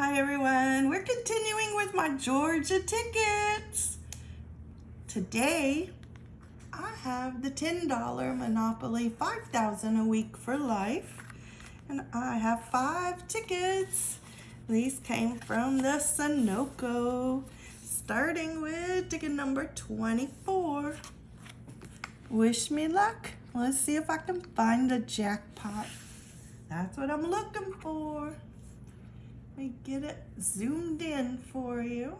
Hi everyone, we're continuing with my Georgia tickets. Today, I have the $10 Monopoly 5000 a week for life. And I have five tickets. These came from the Sunoco. Starting with ticket number 24. Wish me luck. Let's see if I can find the jackpot. That's what I'm looking for. Me get it zoomed in for you.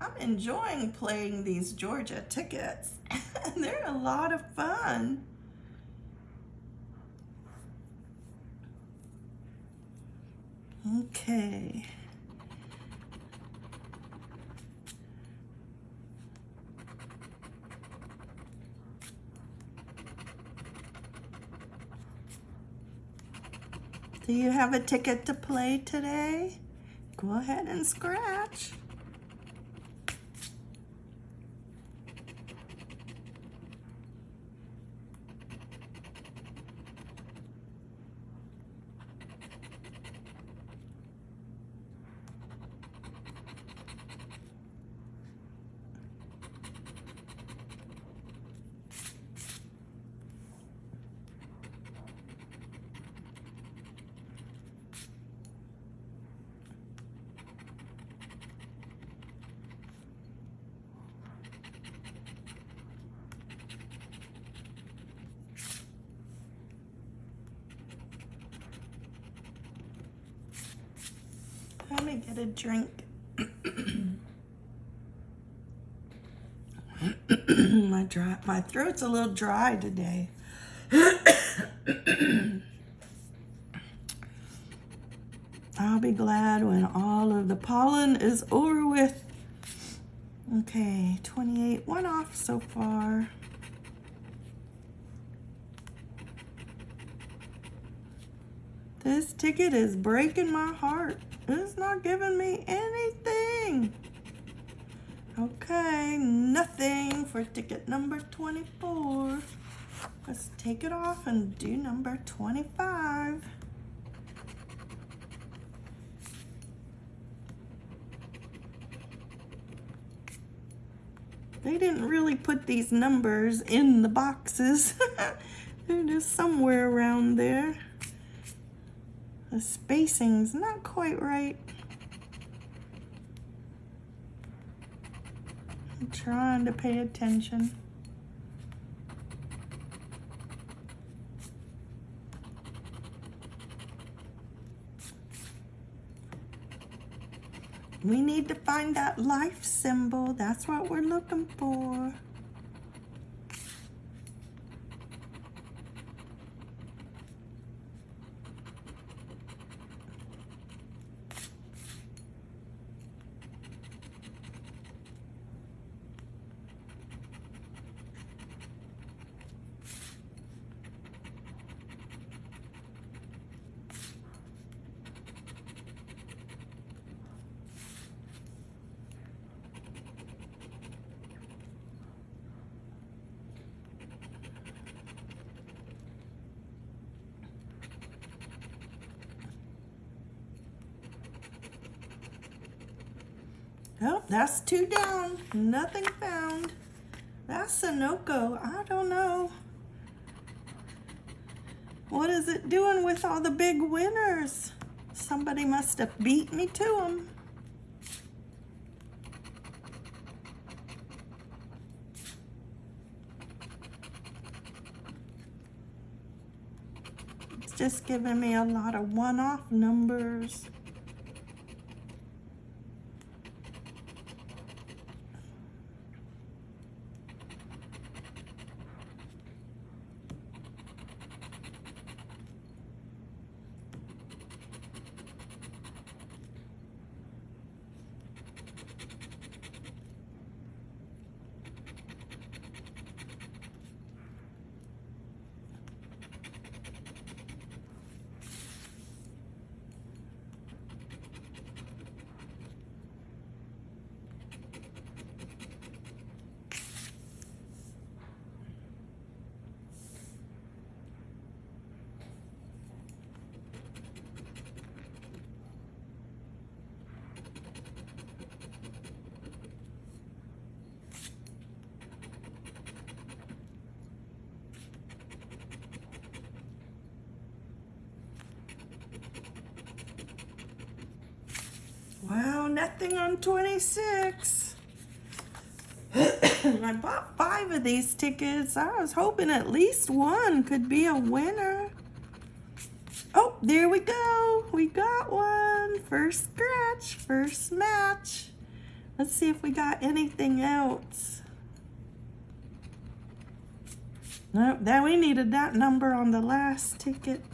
I'm enjoying playing these Georgia tickets. They're a lot of fun. Okay. Do you have a ticket to play today? Go ahead and scratch. Get a drink. my dry, my throat's a little dry today. I'll be glad when all of the pollen is over with. Okay, 28, one off so far. This ticket is breaking my heart. It's not giving me anything. Okay, nothing for ticket number 24. Let's take it off and do number 25. They didn't really put these numbers in the boxes. They're just somewhere around there. The spacing's not quite right. I'm trying to pay attention. We need to find that life symbol. That's what we're looking for. Oh, that's two down. Nothing found. That's Sunoco. I don't know. What is it doing with all the big winners? Somebody must have beat me to them. It's just giving me a lot of one-off numbers. Nothing on 26. I bought five of these tickets. I was hoping at least one could be a winner. Oh, there we go. We got one. First scratch, first match. Let's see if we got anything else. Nope, then we needed that number on the last ticket.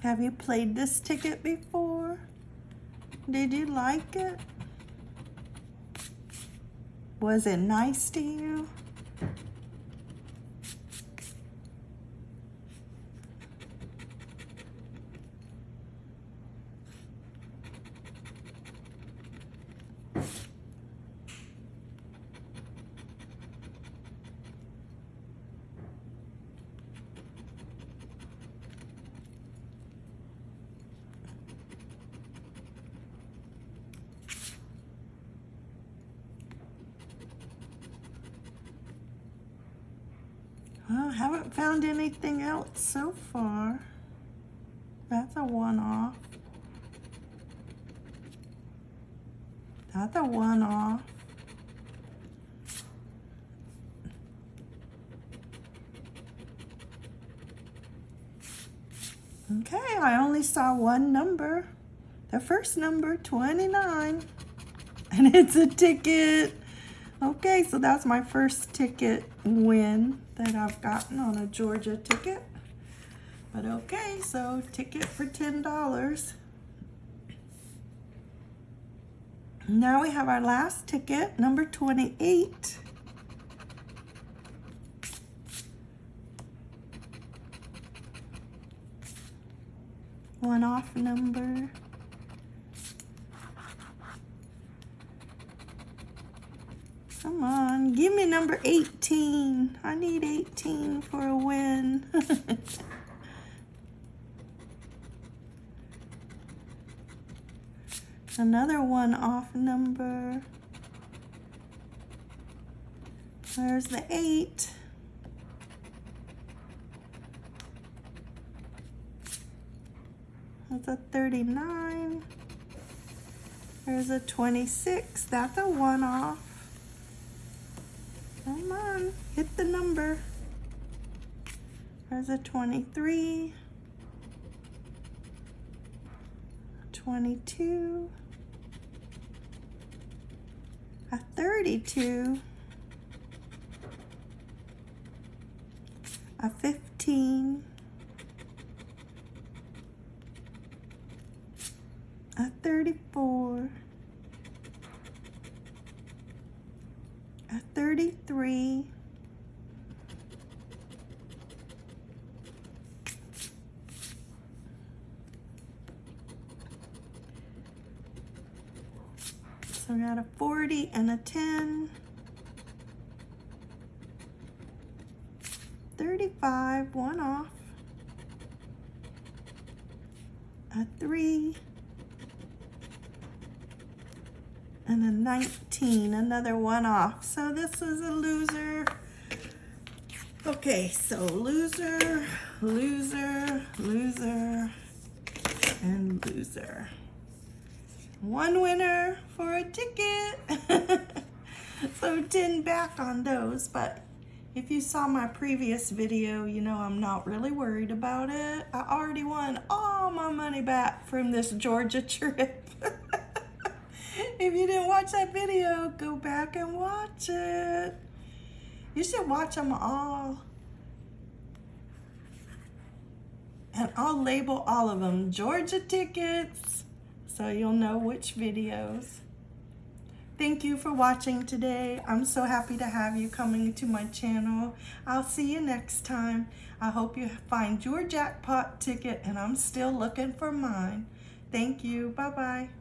Have you played this ticket before? Did you like it? Was it nice to you? Haven't found anything else so far. That's a one-off. That's a one-off. Okay, I only saw one number. The first number, 29. And it's a ticket. Okay, so that's my first ticket win that I've gotten on a Georgia ticket. But okay, so ticket for $10. Now we have our last ticket, number 28. One off number. Come on, give me number 18. I need 18 for a win. Another one off number. There's the 8. That's a 39. There's a 26. That's a one off. Come on, hit the number. There's a 23, 22, a 32, a 15, a 34, a 33, so we got a 40 and a 10, 35, one off, a 3, and a 19, another one off. So this is a loser. Okay, so loser, loser, loser, and loser. One winner for a ticket. so 10 back on those, but if you saw my previous video, you know I'm not really worried about it. I already won all my money back from this Georgia trip. if you didn't watch that video, go back and watch it. You should watch them all. And I'll label all of them Georgia tickets so you'll know which videos. Thank you for watching today. I'm so happy to have you coming to my channel. I'll see you next time. I hope you find your jackpot ticket and I'm still looking for mine. Thank you. Bye-bye.